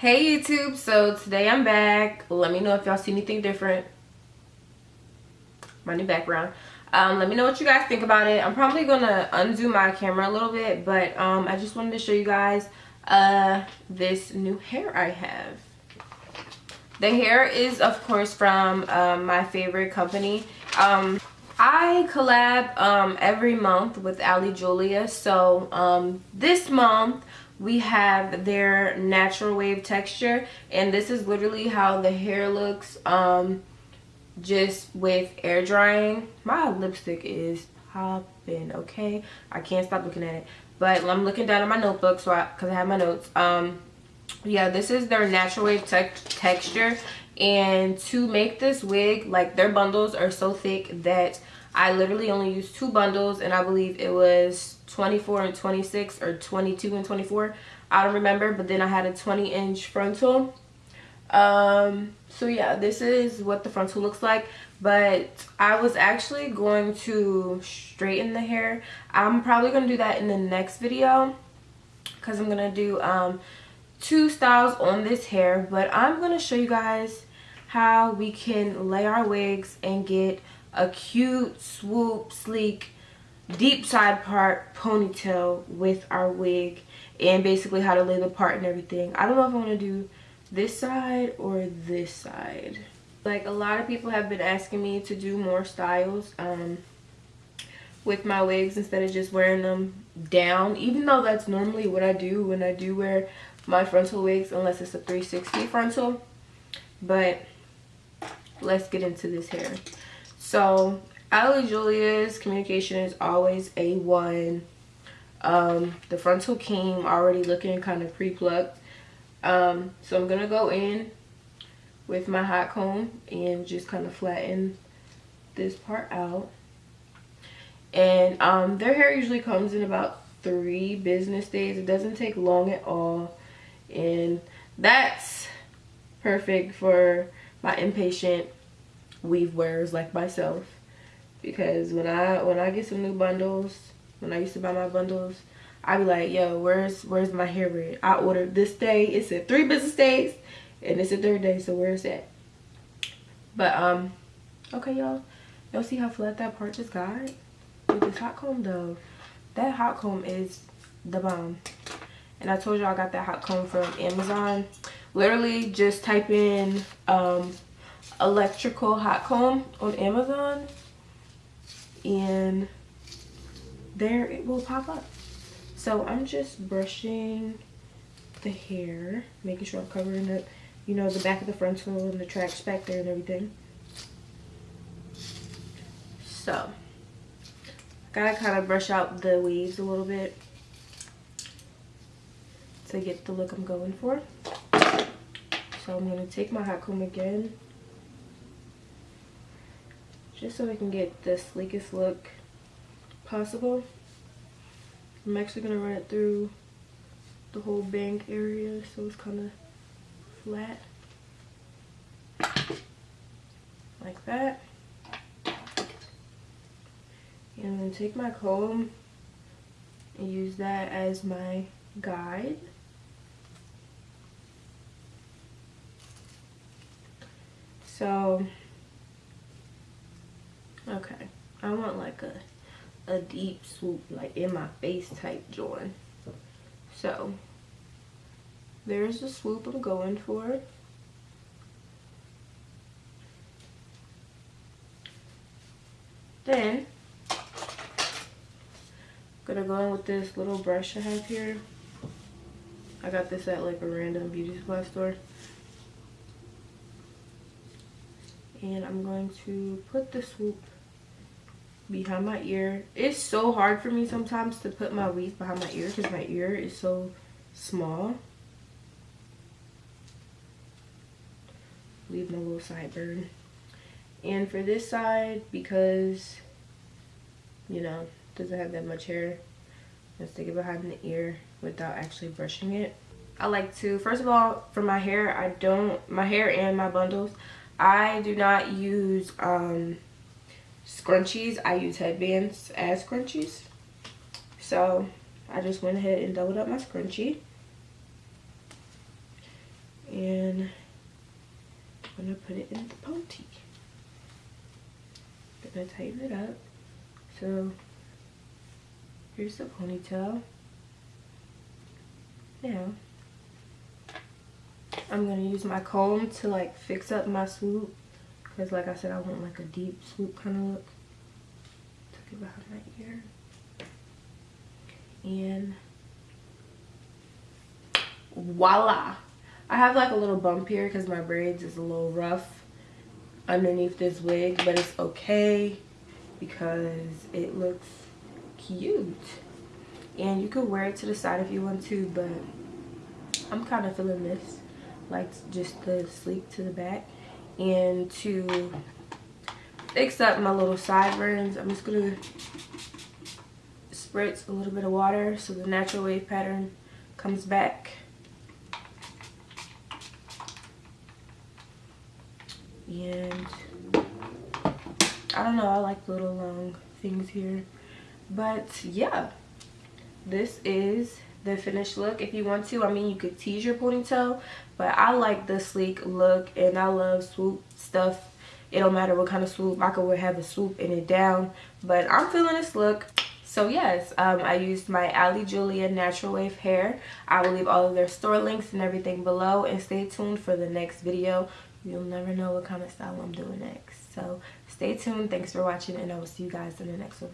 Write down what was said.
Hey YouTube, so today I'm back. Let me know if y'all see anything different. My new background. Um, let me know what you guys think about it. I'm probably gonna undo my camera a little bit, but um, I just wanted to show you guys uh, this new hair I have. The hair is of course from um, my favorite company. Um, I collab um, every month with Ali Julia. So um, this month we have their natural wave texture and this is literally how the hair looks um just with air drying. My lipstick is popping okay? I can't stop looking at it. But i'm looking down at my notebook so i because i have my notes. Um yeah this is their natural wave te texture. And to make this wig like their bundles are so thick that i literally only used two bundles and i believe it was 24 and 26 or 22 and 24 i don't remember but then i had a 20 inch frontal. Um so yeah this is what the frontal looks like. But i was actually going to straighten the hair. I'm probably going to do that in the next video because i'm going to do um two styles on this hair. But i'm going to show you guys how we can lay our wigs and get a cute swoop sleek deep side part ponytail with our wig and basically how to lay the part and everything. I don't know if I want to do this side or this side. Like a lot of people have been asking me to do more styles um, with my wigs instead of just wearing them down. Even though that's normally what I do when I do wear my frontal wigs unless it's a 360 frontal. But let's get into this hair. So Ali Julia's communication is always A1. Um, the frontal came already looking kind of pre-plucked. Um, so I'm going to go in with my hot comb and just kind of flatten this part out. And um, their hair usually comes in about three business days. It doesn't take long at all. And that's perfect for my impatient weave wearers like myself because when I when I get some new bundles, when I used to buy my bundles, I'd be like, yo, where's where's my hair red? I ordered this day. It said three business days, and it's the third day. So where's that? But um, okay, y'all. Y'all see how flat that part just got with this hot comb though. That hot comb is the bomb. And I told y'all I got that hot comb from Amazon. Literally just type in um, electrical hot comb on Amazon and there it will pop up. So i'm just brushing the hair making sure i'm covering up you know the back of the frontal and the tracks back there and everything. So gotta kind of brush out the weaves a little bit to get the look i'm going for. So i'm to take my hot comb again just so I can get the sleekest look possible. I'm actually going to run it through the whole bank area so it's kind of flat. Like that. And then take my comb and use that as my guide. So Okay. I want like a a deep swoop, like in my face type joint. So there's the swoop I'm going for. Then I'm gonna go in with this little brush I have here. I got this at like a random beauty supply store. And I'm going to put the swoop behind my ear. It's so hard for me sometimes to put my weave behind my ear because my ear is so small. Leave my little sideburn. And for this side, because, you know, doesn't have that much hair, let's stick it behind the ear without actually brushing it. I like to, first of all, for my hair, I don't, my hair and my bundles, I do not use, um, scrunchies. I use headbands as scrunchies. So I just went ahead and doubled up my scrunchie. And I'm gonna put it in the pony. Gonna tighten it up. So here's the ponytail. Now I'm gonna use my comb to like fix up my swoop because like I said I want like a deep swoop kind of look. Tuck it behind my ear. And voila i have like a little bump here because my braids is a little rough underneath this wig but it's okay because it looks cute and you could wear it to the side if you want to but i'm kind of feeling this like just the sleek to the back and to fix up my little sideburns. I'm just gonna spritz a little bit of water so the natural wave pattern comes back. And I don't know I like little long things here. But yeah this is the finished look if you want to. I mean you could tease your ponytail but I like the sleek look and I love swoop stuff. It don't matter what kind of swoop I could have a swoop in it down but I'm feeling this look. So yes um, i used my ali julia natural wave hair. I will leave all of their store links and everything below and stay tuned for the next video. You'll never know what kind of style i'm doing next. So stay tuned. Thanks for watching and i will see you guys in the next one